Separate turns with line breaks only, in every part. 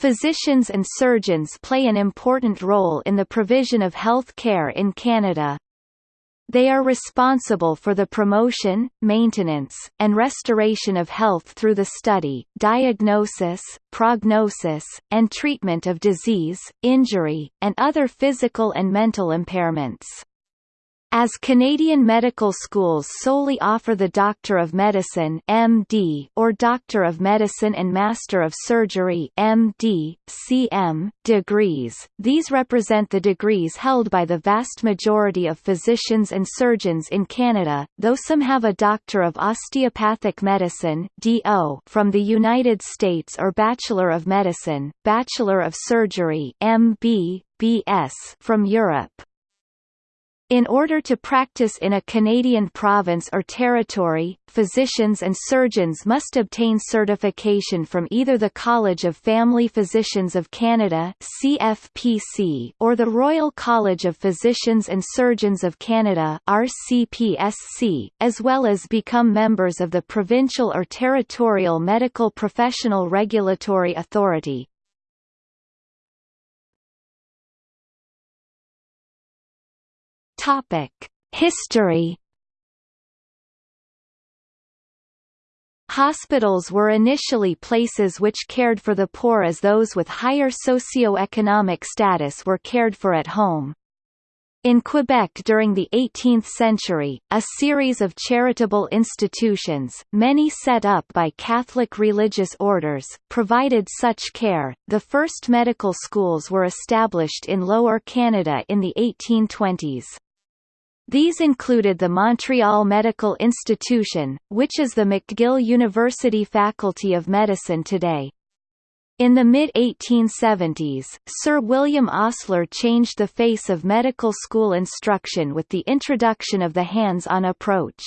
Physicians and surgeons play an important role in the provision of health care in Canada. They are responsible for the promotion, maintenance, and restoration of health through the study, diagnosis, prognosis, and treatment of disease, injury, and other physical and mental impairments. As Canadian medical schools solely offer the Doctor of Medicine MD or Doctor of Medicine and Master of Surgery MD, CM, degrees, these represent the degrees held by the vast majority of physicians and surgeons in Canada, though some have a Doctor of Osteopathic Medicine DO from the United States or Bachelor of Medicine, Bachelor of Surgery MB, BS from Europe. In order to practice in a Canadian province or territory, physicians and surgeons must obtain certification from either the College of Family Physicians of Canada CFPC or the Royal College of Physicians and Surgeons of Canada RCPSC, as well as become members of the provincial or territorial medical professional regulatory authority. Topic: History. Hospitals were initially places which cared for the poor as those with higher socio-economic status were cared for at home. In Quebec during the 18th century, a series of charitable institutions, many set up by Catholic religious orders, provided such care. The first medical schools were established in Lower Canada in the 1820s. These included the Montreal Medical Institution, which is the McGill University Faculty of Medicine today. In the mid-1870s, Sir William Osler changed the face of medical school instruction with the introduction of the hands-on approach.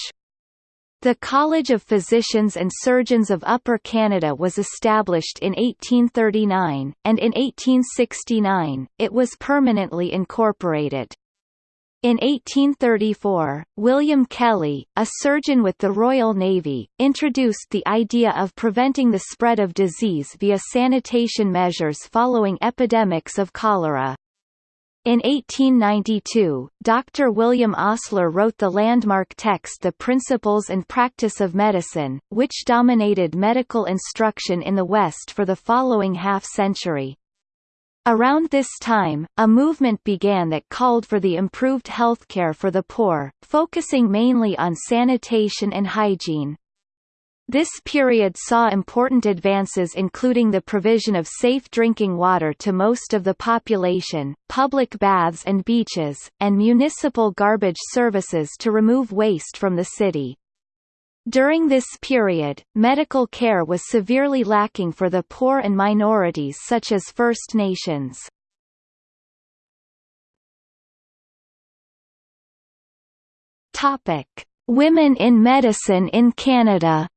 The College of Physicians and Surgeons of Upper Canada was established in 1839, and in 1869, it was permanently incorporated. In 1834, William Kelly, a surgeon with the Royal Navy, introduced the idea of preventing the spread of disease via sanitation measures following epidemics of cholera. In 1892, Dr. William Osler wrote the landmark text The Principles and Practice of Medicine, which dominated medical instruction in the West for the following half-century. Around this time, a movement began that called for the improved healthcare for the poor, focusing mainly on sanitation and hygiene. This period saw important advances including the provision of safe drinking water to most of the population, public baths and beaches, and municipal garbage services to remove waste from the city. During this period, medical care was severely lacking for the poor and minorities such as First Nations. Topic: Women in medicine in Canada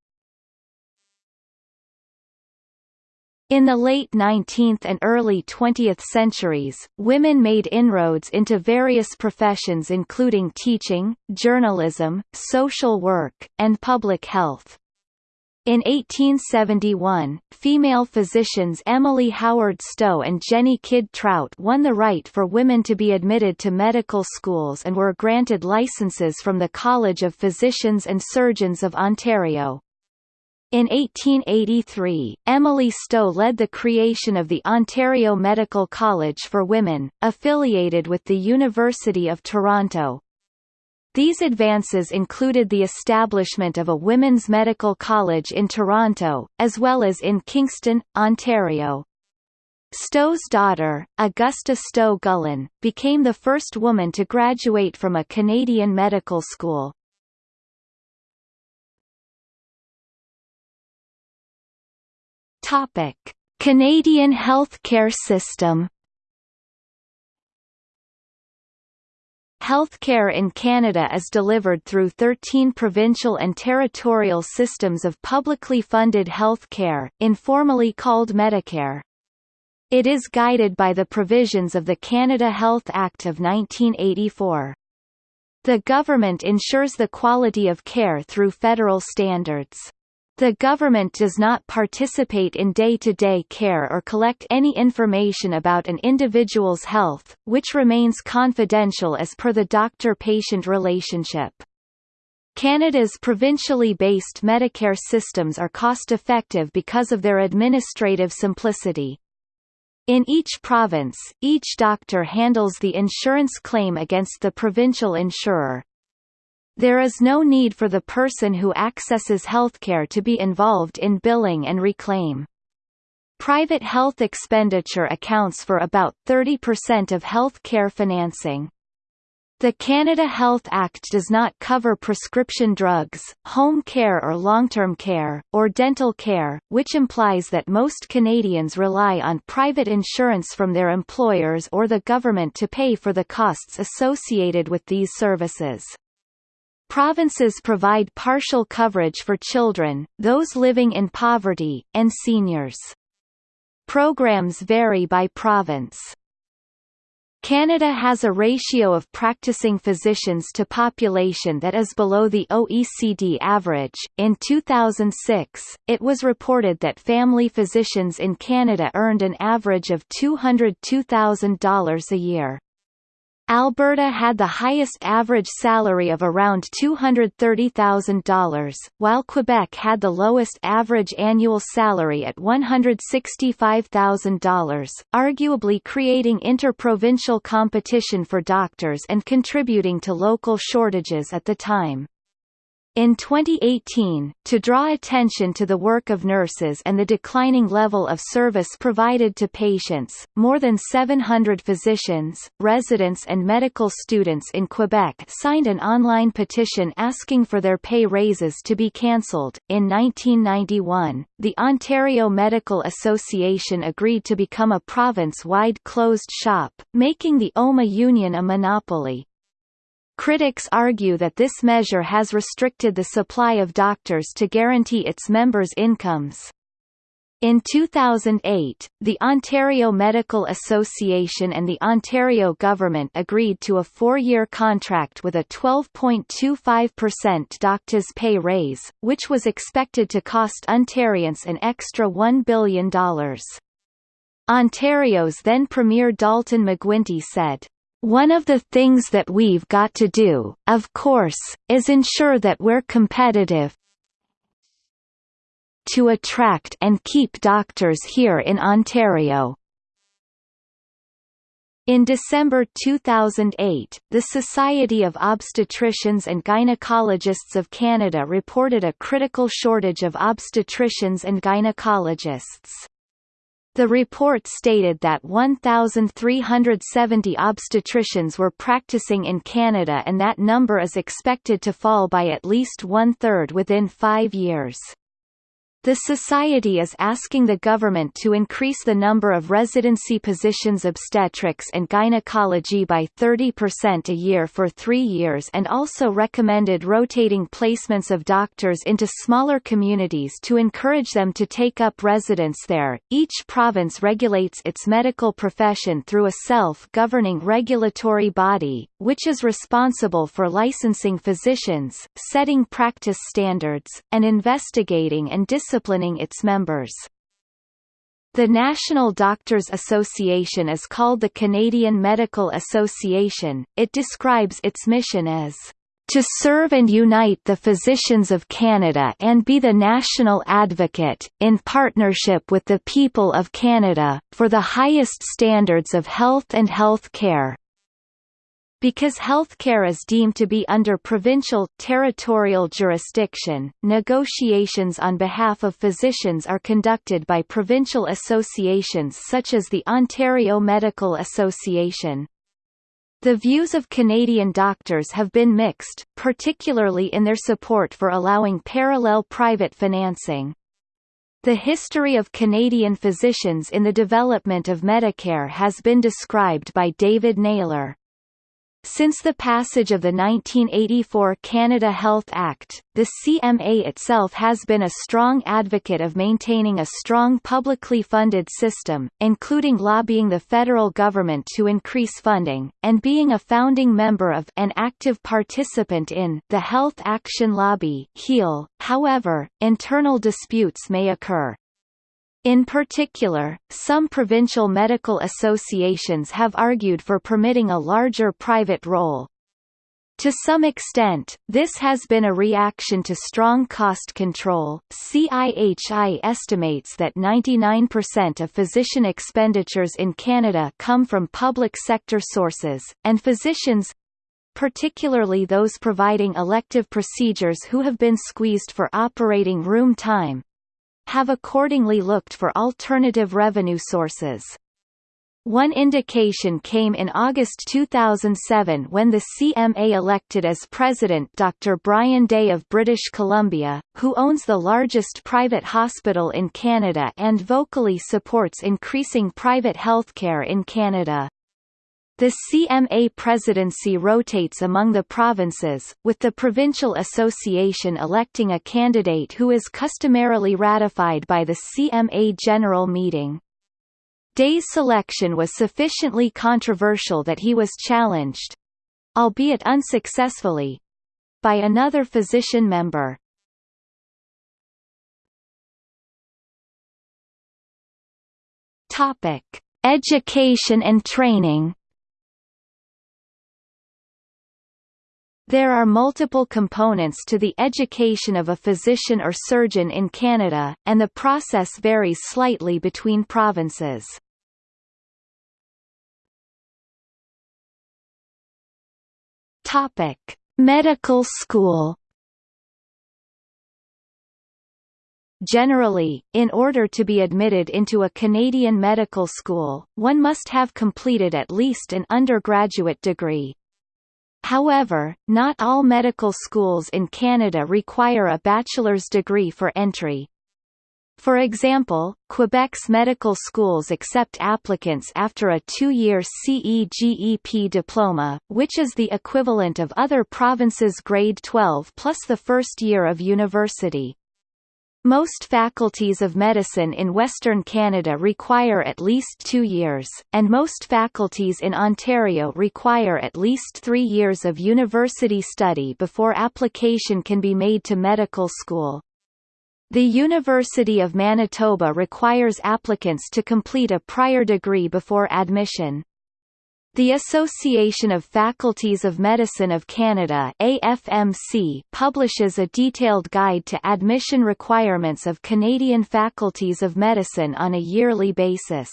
In the late 19th and early 20th centuries, women made inroads into various professions including teaching, journalism, social work, and public health. In 1871, female physicians Emily Howard Stowe and Jennie Kidd Trout won the right for women to be admitted to medical schools and were granted licenses from the College of Physicians and Surgeons of Ontario. In 1883, Emily Stowe led the creation of the Ontario Medical College for Women, affiliated with the University of Toronto. These advances included the establishment of a women's medical college in Toronto, as well as in Kingston, Ontario. Stowe's daughter, Augusta Stowe Gullen, became the first woman to graduate from a Canadian medical school. Topic: Canadian healthcare system. Healthcare in Canada is delivered through 13 provincial and territorial systems of publicly funded health care, informally called Medicare. It is guided by the provisions of the Canada Health Act of 1984. The government ensures the quality of care through federal standards. The government does not participate in day-to-day -day care or collect any information about an individual's health, which remains confidential as per the doctor-patient relationship. Canada's provincially based Medicare systems are cost-effective because of their administrative simplicity. In each province, each doctor handles the insurance claim against the provincial insurer, there is no need for the person who accesses healthcare to be involved in billing and reclaim. Private health expenditure accounts for about 30% of health care financing. The Canada Health Act does not cover prescription drugs, home care or long-term care, or dental care, which implies that most Canadians rely on private insurance from their employers or the government to pay for the costs associated with these services. Provinces provide partial coverage for children, those living in poverty, and seniors. Programs vary by province. Canada has a ratio of practicing physicians to population that is below the OECD average. In 2006, it was reported that family physicians in Canada earned an average of $202,000 a year. Alberta had the highest average salary of around $230,000, while Quebec had the lowest average annual salary at $165,000, arguably creating interprovincial competition for doctors and contributing to local shortages at the time. In 2018, to draw attention to the work of nurses and the declining level of service provided to patients, more than 700 physicians, residents and medical students in Quebec signed an online petition asking for their pay raises to be cancelled. In 1991, the Ontario Medical Association agreed to become a province-wide closed shop, making the OMA union a monopoly. Critics argue that this measure has restricted the supply of doctors to guarantee its members' incomes. In 2008, the Ontario Medical Association and the Ontario government agreed to a four-year contract with a 12.25% doctors' pay raise, which was expected to cost Ontarians an extra $1 billion. Ontario's then Premier Dalton McGuinty said, one of the things that we've got to do, of course, is ensure that we're competitive to attract and keep doctors here in Ontario. In December 2008, the Society of Obstetricians and Gynecologists of Canada reported a critical shortage of obstetricians and gynecologists. The report stated that 1,370 obstetricians were practicing in Canada and that number is expected to fall by at least one-third within five years. The Society is asking the government to increase the number of residency positions obstetrics and gynecology by 30% a year for three years and also recommended rotating placements of doctors into smaller communities to encourage them to take up residence there. Each province regulates its medical profession through a self-governing regulatory body, which is responsible for licensing physicians, setting practice standards, and investigating and disciplining disciplining its members. The National Doctors Association is called the Canadian Medical Association. It describes its mission as to serve and unite the physicians of Canada and be the national advocate, in partnership with the people of Canada, for the highest standards of health and health care. Because healthcare is deemed to be under provincial, territorial jurisdiction, negotiations on behalf of physicians are conducted by provincial associations such as the Ontario Medical Association. The views of Canadian doctors have been mixed, particularly in their support for allowing parallel private financing. The history of Canadian physicians in the development of Medicare has been described by David Naylor. Since the passage of the 1984 Canada Health Act, the CMA itself has been a strong advocate of maintaining a strong publicly funded system, including lobbying the federal government to increase funding, and being a founding member of and active participant in the Health Action Lobby. However, internal disputes may occur. In particular, some provincial medical associations have argued for permitting a larger private role. To some extent, this has been a reaction to strong cost control. CIHI estimates that 99% of physician expenditures in Canada come from public sector sources, and physicians particularly those providing elective procedures who have been squeezed for operating room time, have accordingly looked for alternative revenue sources. One indication came in August 2007 when the CMA elected as president Dr. Brian Day of British Columbia, who owns the largest private hospital in Canada and vocally supports increasing private healthcare in Canada. The CMA presidency rotates among the provinces, with the provincial association electing a candidate who is customarily ratified by the CMA General Meeting. Day's selection was sufficiently controversial that he was challenged—albeit unsuccessfully—by another physician member. Education and training. There are multiple components to the education of a physician or surgeon in Canada, and the process varies slightly between provinces. Topic: Medical school. Generally, in order to be admitted into a Canadian medical school, one must have completed at least an undergraduate degree. However, not all medical schools in Canada require a bachelor's degree for entry. For example, Quebec's medical schools accept applicants after a two-year CEGEP diploma, which is the equivalent of other provinces' grade 12 plus the first year of university. Most faculties of medicine in Western Canada require at least two years, and most faculties in Ontario require at least three years of university study before application can be made to medical school. The University of Manitoba requires applicants to complete a prior degree before admission. The Association of Faculties of Medicine of Canada AFMC publishes a detailed guide to admission requirements of Canadian faculties of medicine on a yearly basis.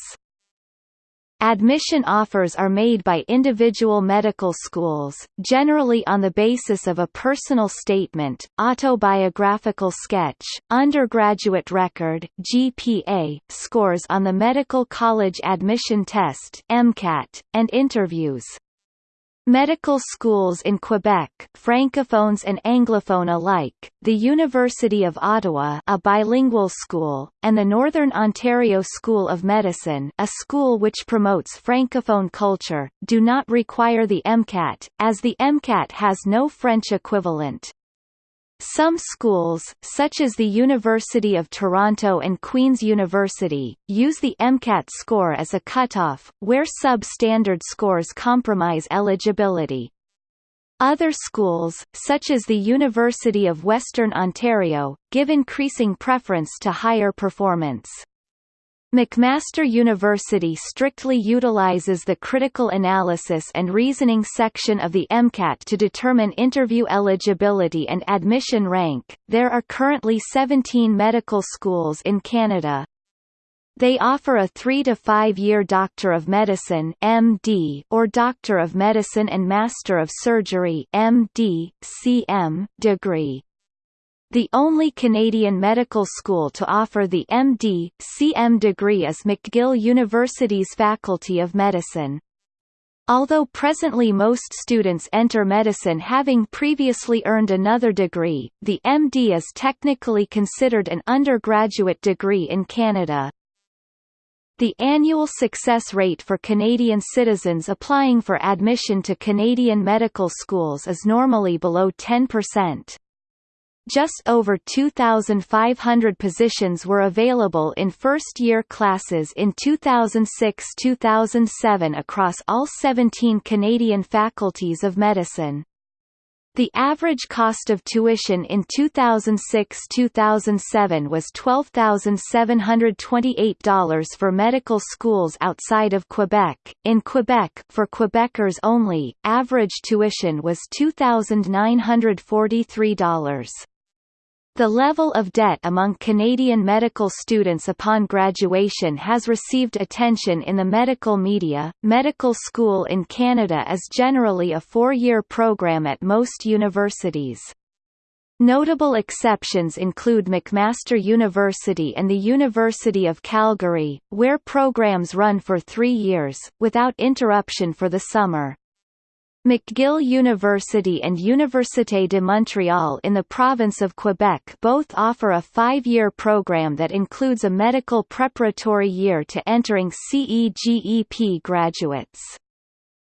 Admission offers are made by individual medical schools, generally on the basis of a personal statement, autobiographical sketch, undergraduate record GPA, scores on the Medical College Admission Test MCAT, and interviews. Medical schools in Quebec francophones and anglophone alike, the University of Ottawa a bilingual school, and the Northern Ontario School of Medicine a school which promotes francophone culture, do not require the MCAT, as the MCAT has no French equivalent. Some schools, such as the University of Toronto and Queen's University, use the MCAT score as a cutoff, where substandard scores compromise eligibility. Other schools, such as the University of Western Ontario, give increasing preference to higher performance. McMaster University strictly utilizes the critical analysis and reasoning section of the MCAT to determine interview eligibility and admission rank. There are currently 17 medical schools in Canada. They offer a 3 to 5 year Doctor of Medicine (MD) or Doctor of Medicine and Master of Surgery (MD, CM) degree. The only Canadian medical school to offer the MD, CM degree is McGill University's Faculty of Medicine. Although presently most students enter medicine having previously earned another degree, the MD is technically considered an undergraduate degree in Canada. The annual success rate for Canadian citizens applying for admission to Canadian medical schools is normally below 10%. Just over 2,500 positions were available in first-year classes in 2006–2007 across all 17 Canadian faculties of medicine. The average cost of tuition in 2006–2007 was $12,728 for medical schools outside of Quebec. In Quebec, for Quebecers only, average tuition was $2,943. The level of debt among Canadian medical students upon graduation has received attention in the medical media. Medical school in Canada is generally a four-year program at most universities. Notable exceptions include McMaster University and the University of Calgary, where programs run for three years, without interruption for the summer. McGill University and Université de Montréal in the province of Quebec both offer a five-year program that includes a medical preparatory year to entering CEGEP graduates.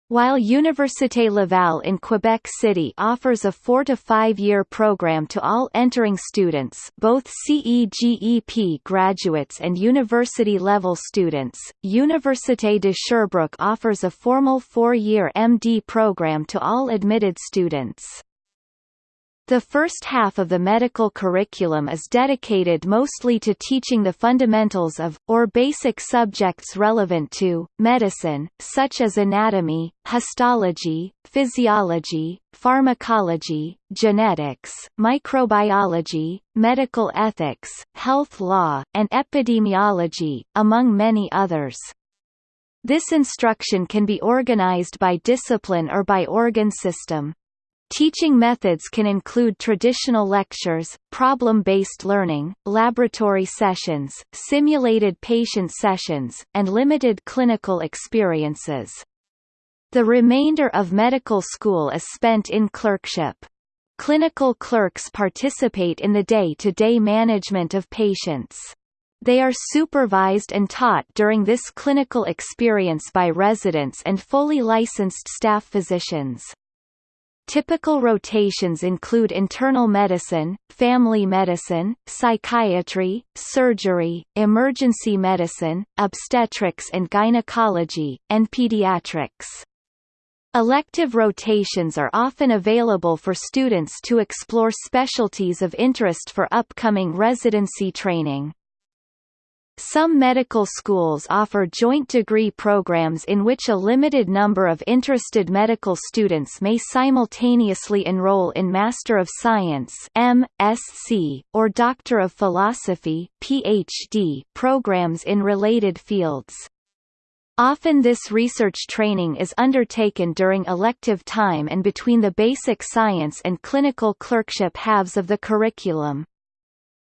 While Université Laval in Quebec City offers a four- to five-year program to all entering students both CEGEP graduates and university-level students, Université de Sherbrooke offers a formal four-year MD program to all admitted students. The first half of the medical curriculum is dedicated mostly to teaching the fundamentals of, or basic subjects relevant to, medicine, such as anatomy, histology, physiology, pharmacology, genetics, microbiology, medical ethics, health law, and epidemiology, among many others. This instruction can be organized by discipline or by organ system. Teaching methods can include traditional lectures, problem-based learning, laboratory sessions, simulated patient sessions, and limited clinical experiences. The remainder of medical school is spent in clerkship. Clinical clerks participate in the day-to-day -day management of patients. They are supervised and taught during this clinical experience by residents and fully licensed staff physicians. Typical rotations include internal medicine, family medicine, psychiatry, surgery, emergency medicine, obstetrics and gynecology, and pediatrics. Elective rotations are often available for students to explore specialties of interest for upcoming residency training. Some medical schools offer joint degree programs in which a limited number of interested medical students may simultaneously enroll in Master of Science (M.Sc.) or Doctor of Philosophy (PhD) programs in related fields. Often this research training is undertaken during elective time and between the basic science and clinical clerkship halves of the curriculum.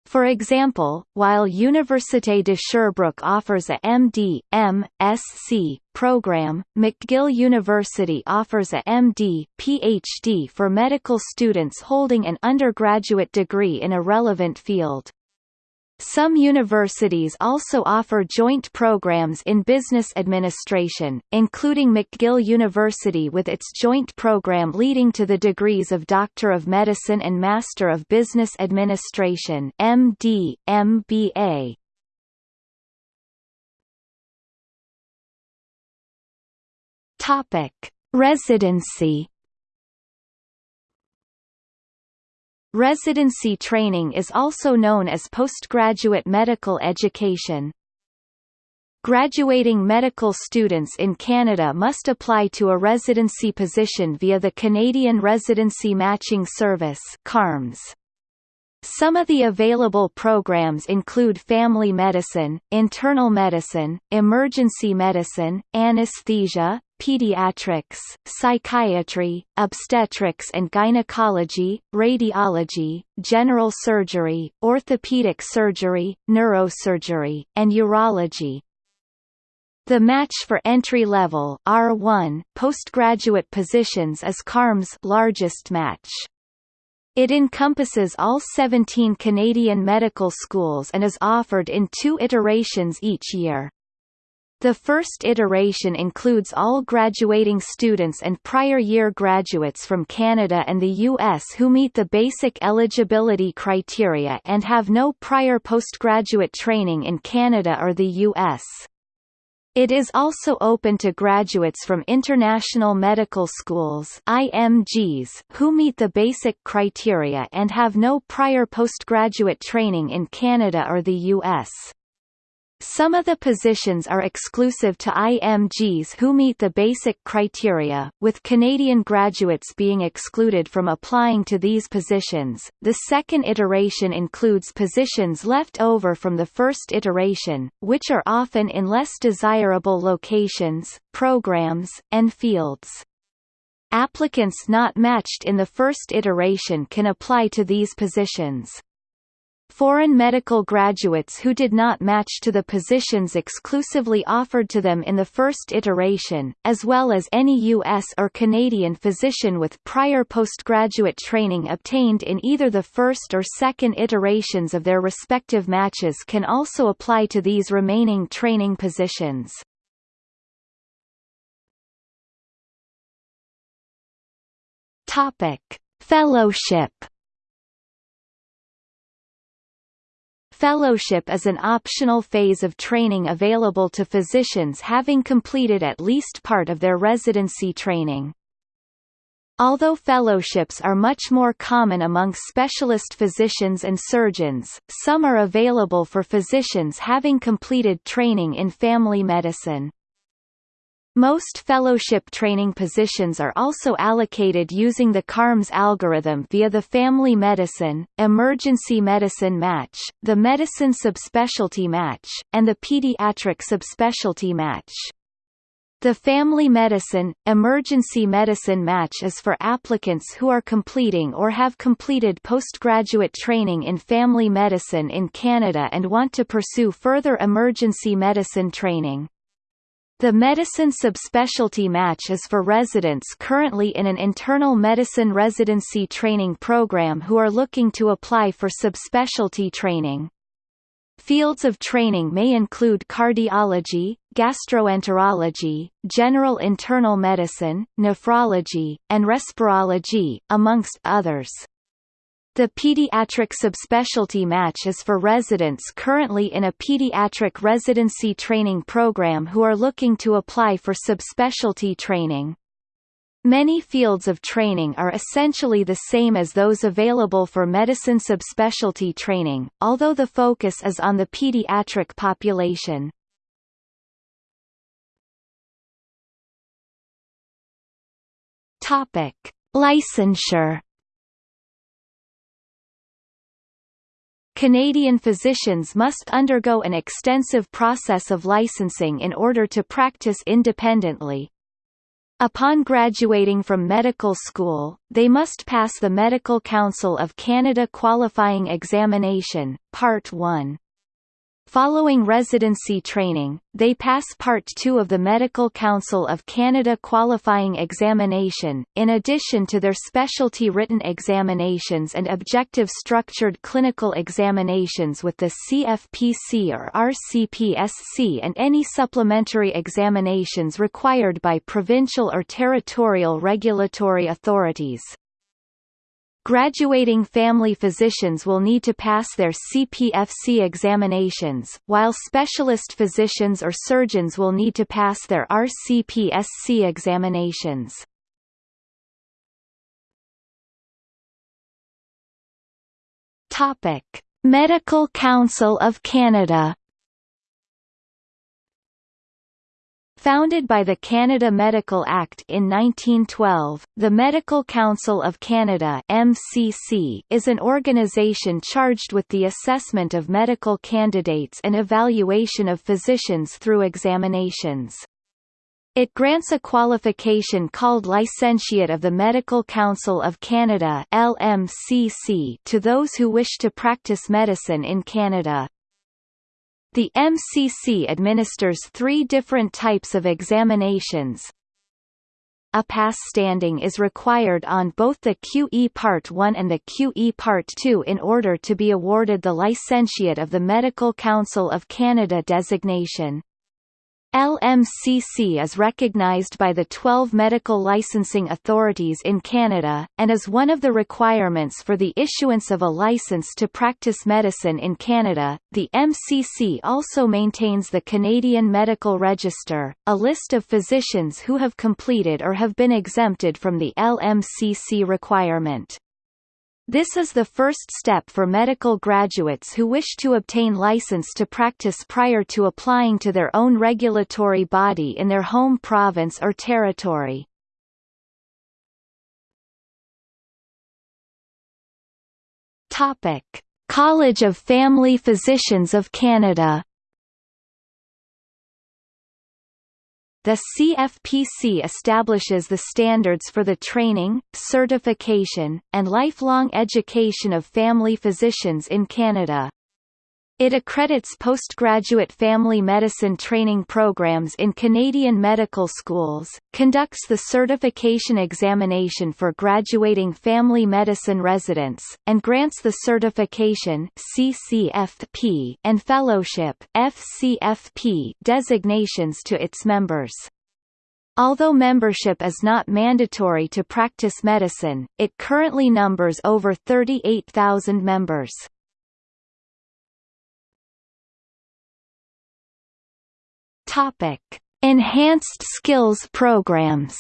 For example, while Université de Sherbrooke offers a MD, M.Sc. program, McGill University offers a MD, PhD for medical students holding an undergraduate degree in a relevant field. Some universities also offer joint programs in business administration, including McGill University with its joint program leading to the degrees of Doctor of Medicine and Master of Business Administration MD, MBA. Topic: Residency Residency training is also known as postgraduate medical education. Graduating medical students in Canada must apply to a residency position via the Canadian Residency Matching Service CARMS. Some of the available programs include family medicine, internal medicine, emergency medicine, anesthesia, pediatrics, psychiatry, obstetrics and gynecology, radiology, general surgery, orthopedic surgery, neurosurgery, and urology. The match for entry-level R1 postgraduate positions is CARM's largest match. It encompasses all 17 Canadian medical schools and is offered in two iterations each year. The first iteration includes all graduating students and prior year graduates from Canada and the U.S. who meet the basic eligibility criteria and have no prior postgraduate training in Canada or the U.S. It is also open to graduates from international medical schools IMGs who meet the basic criteria and have no prior postgraduate training in Canada or the U.S. Some of the positions are exclusive to IMGs who meet the basic criteria, with Canadian graduates being excluded from applying to these positions. The second iteration includes positions left over from the first iteration, which are often in less desirable locations, programs, and fields. Applicants not matched in the first iteration can apply to these positions. Foreign medical graduates who did not match to the positions exclusively offered to them in the first iteration, as well as any U.S. or Canadian physician with prior postgraduate training obtained in either the first or second iterations of their respective matches can also apply to these remaining training positions. Topic: Fellowship Fellowship is an optional phase of training available to physicians having completed at least part of their residency training. Although fellowships are much more common among specialist physicians and surgeons, some are available for physicians having completed training in family medicine. Most fellowship training positions are also allocated using the CARMS algorithm via the Family Medicine, Emergency Medicine Match, the Medicine Subspecialty Match, and the Pediatric Subspecialty Match. The Family Medicine, Emergency Medicine Match is for applicants who are completing or have completed postgraduate training in family medicine in Canada and want to pursue further emergency medicine training. The medicine subspecialty match is for residents currently in an internal medicine residency training program who are looking to apply for subspecialty training. Fields of training may include cardiology, gastroenterology, general internal medicine, nephrology, and respirology, amongst others. The pediatric subspecialty match is for residents currently in a pediatric residency training program who are looking to apply for subspecialty training. Many fields of training are essentially the same as those available for medicine subspecialty training, although the focus is on the pediatric population. Topic: Licensure Canadian physicians must undergo an extensive process of licensing in order to practice independently. Upon graduating from medical school, they must pass the Medical Council of Canada Qualifying Examination, Part 1. Following residency training, they pass Part 2 of the Medical Council of Canada qualifying examination, in addition to their specialty written examinations and objective structured clinical examinations with the CFPC or RCPSC and any supplementary examinations required by provincial or territorial regulatory authorities. Graduating family physicians will need to pass their CPFC examinations, while specialist physicians or surgeons will need to pass their RCPSC examinations. Medical Council of Canada Founded by the Canada Medical Act in 1912, the Medical Council of Canada MCC is an organization charged with the assessment of medical candidates and evaluation of physicians through examinations. It grants a qualification called Licentiate of the Medical Council of Canada LMCC to those who wish to practice medicine in Canada. The MCC administers three different types of examinations. A pass standing is required on both the QE Part 1 and the QE Part 2 in order to be awarded the Licentiate of the Medical Council of Canada designation. LMCC is recognized by the 12 medical licensing authorities in Canada, and is one of the requirements for the issuance of a license to practice medicine in Canada. The MCC also maintains the Canadian Medical Register, a list of physicians who have completed or have been exempted from the LMCC requirement. This is the first step for medical graduates who wish to obtain license to practice prior to applying to their own regulatory body in their home province or territory. Topic: College of Family Physicians of Canada The CFPC establishes the standards for the training, certification, and lifelong education of family physicians in Canada. It accredits postgraduate family medicine training programs in Canadian medical schools, conducts the certification examination for graduating family medicine residents, and grants the certification CCFP and fellowship FCFP designations to its members. Although membership is not mandatory to practice medicine, it currently numbers over 38,000 members. Topic: Enhanced Skills Programs.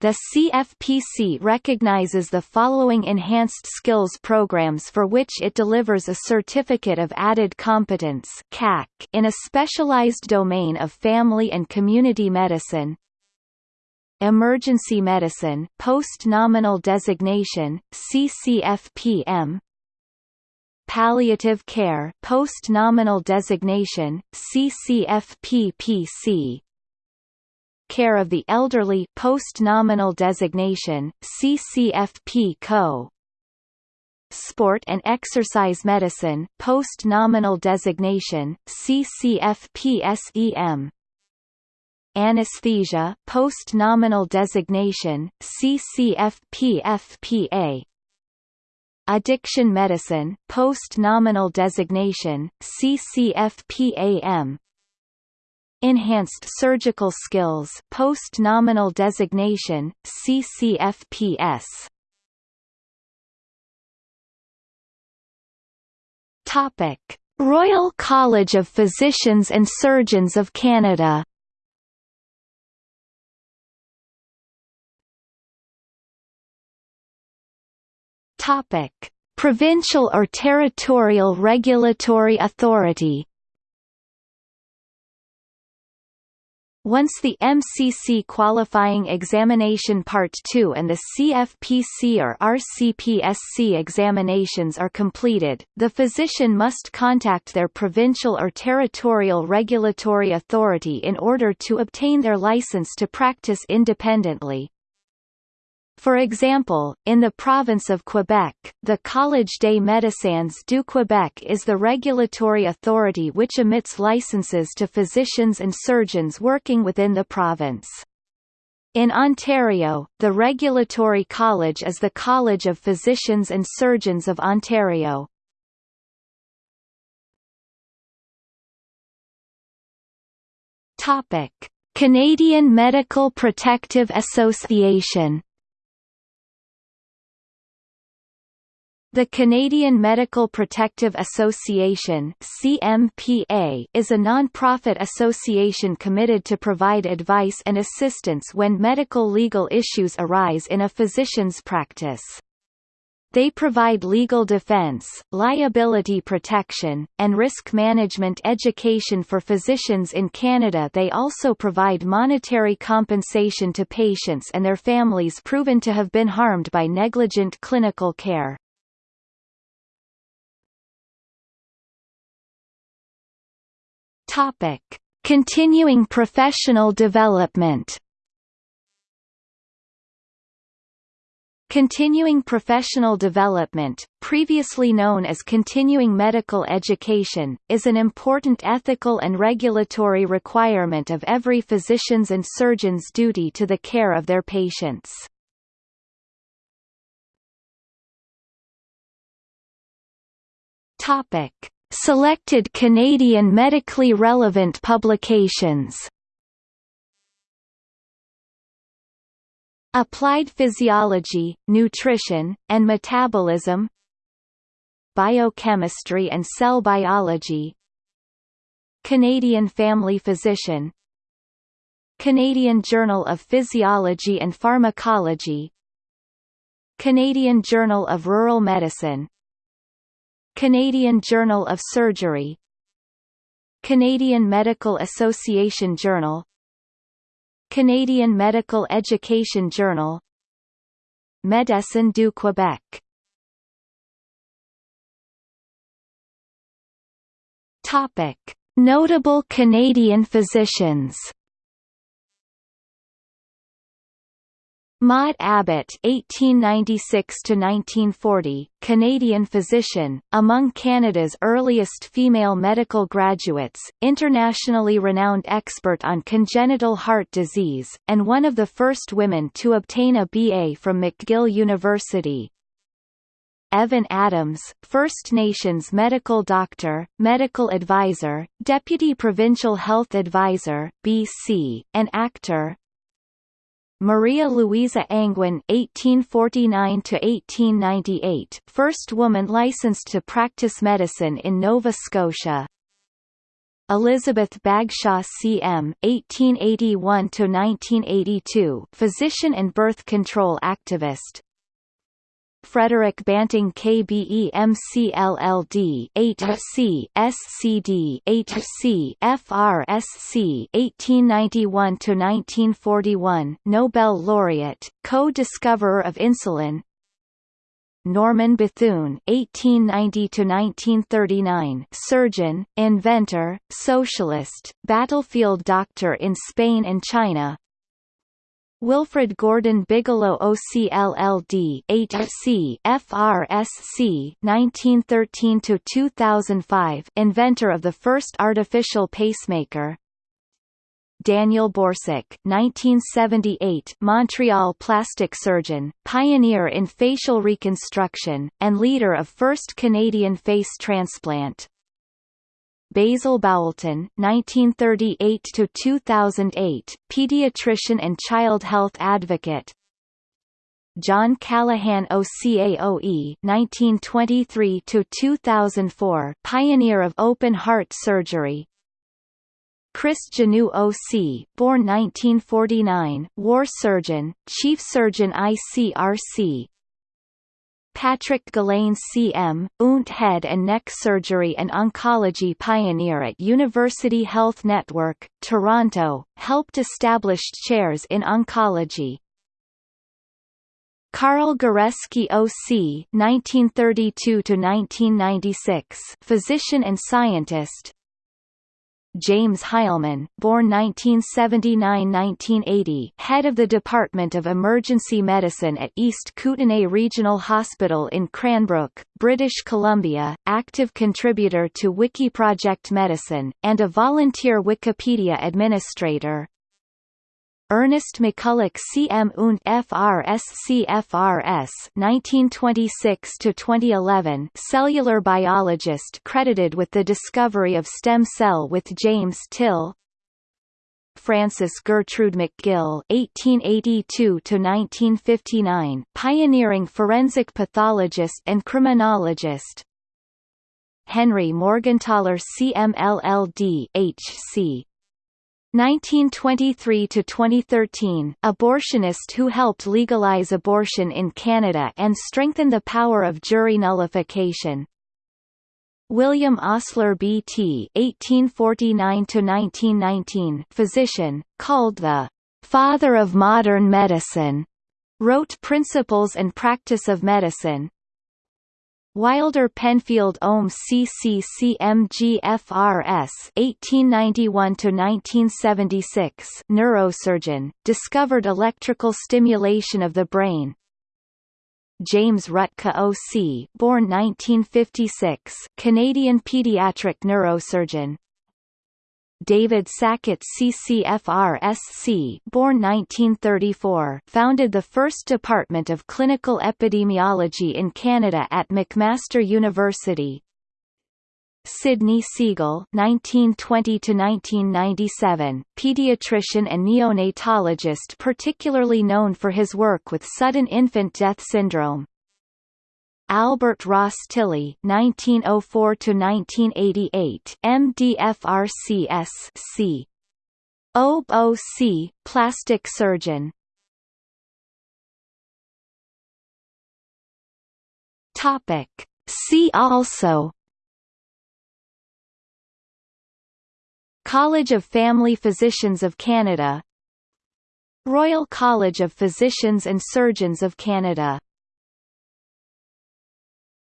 The CFPC recognizes the following enhanced skills programs for which it delivers a Certificate of Added Competence (CAC) in a specialized domain of family and community medicine. Emergency Medicine post-nominal designation CCFPM Palliative Care Post-Nominal Designation, CCFPPC Care of the Elderly Post-Nominal Designation, CCFP-CO Sport and Exercise Medicine Post-Nominal Designation, CCFP-SEM Anesthesia Post-Nominal Designation, CCFP-FPA Addiction Medicine, Post-Nominal Designation, CCFPAM Enhanced Surgical Skills Post-Nominal Designation, CCFPS Topic. Royal College of Physicians and Surgeons of Canada Topic: Provincial or territorial regulatory authority. Once the MCC Qualifying Examination Part 2 and the CFPC or RCPSC examinations are completed, the physician must contact their provincial or territorial regulatory authority in order to obtain their license to practice independently. For example, in the province of Quebec, the Collège des Médecins du Québec is the regulatory authority which emits licenses to physicians and surgeons working within the province. In Ontario, the regulatory college is the College of Physicians and Surgeons of Ontario. Canadian Medical Protective Association The Canadian Medical Protective Association CMPA is a non-profit association committed to provide advice and assistance when medical legal issues arise in a physician's practice. They provide legal defense, liability protection, and risk management education for physicians in Canada They also provide monetary compensation to patients and their families proven to have been harmed by negligent clinical care. Topic: Continuing professional development. Continuing professional development, previously known as continuing medical education, is an important ethical and regulatory requirement of every physician's and surgeon's duty to the care of their patients. Topic: Selected Canadian medically relevant publications. Applied Physiology, Nutrition, and Metabolism. Biochemistry and Cell Biology. Canadian Family Physician. Canadian Journal of Physiology and Pharmacology. Canadian Journal of Rural Medicine Canadian Journal of Surgery Canadian Medical Association Journal Canadian Medical Education Journal Médecins du Québec Topic. Notable Canadian physicians Maude Abbott (1896–1940), Canadian physician, among Canada's earliest female medical graduates, internationally renowned expert on congenital heart disease, and one of the first women to obtain a BA from McGill University. Evan Adams, First Nations medical doctor, medical advisor, deputy provincial health advisor, BC, and actor, Maria Louisa Angwin (1849–1898), first woman licensed to practice medicine in Nova Scotia. Elizabeth Bagshaw C.M. (1881–1982), physician and birth control activist. Frederick Banting KBEMCLLD HC SCD HC FRSC 1891 to 1941 Nobel laureate co-discoverer of insulin Norman Bethune (1890–1939), surgeon, inventor, socialist, battlefield doctor in Spain and China. Wilfred Gordon Bigelow OCLLD HC FRSC 1913 to 2005 inventor of the first artificial pacemaker. Daniel Borsuk 1978 Montreal plastic surgeon pioneer in facial reconstruction and leader of first Canadian face transplant Basil Bowelton (1938–2008), pediatrician and child health advocate. John Callaghan OCAOE (1923–2004), pioneer of open heart surgery. Chris Giannou OC, born 1949, war surgeon, chief surgeon ICRC, Patrick Gullane CM, ENT head and neck surgery and oncology pioneer at University Health Network, Toronto, helped establish chairs in oncology. Carl Goresky OC 1932–1996 physician and scientist, James Heilman, born 1979–1980, head of the Department of Emergency Medicine at East Kootenay Regional Hospital in Cranbrook, British Columbia, active contributor to Wikiproject Medicine, and a volunteer Wikipedia administrator. Ernest McCulloch CM und FRSC FRS 1926–2011 cellular biologist credited with the discovery of stem cell with James Till Frances Gertrude McGill (1882–1959), pioneering forensic pathologist and criminologist. Henry Morgentaler CMLLD HC 1923 to 2013, abortionist who helped legalize abortion in Canada and strengthen the power of jury nullification. William Osler B.T. (1849–1919), physician, called the "father of modern medicine," wrote Principles and Practice of Medicine, Wilder Penfield Ohm CCCMGFRS 1891–1976 neurosurgeon, discovered electrical stimulation of the brain. James Rutka O.C. born 1956, Canadian pediatric neurosurgeon, David Sackett CCFRSC born 1934 founded the first department of clinical epidemiology in Canada at McMaster University. Sydney Segal (1920–1997), pediatrician and neonatologist, particularly known for his work with sudden infant death syndrome. Albert Ross Tilley (1904–1988), MD-FRCS C. OBOC, plastic surgeon. Topic. See also College of Family Physicians of Canada Royal College of Physicians and Surgeons of Canada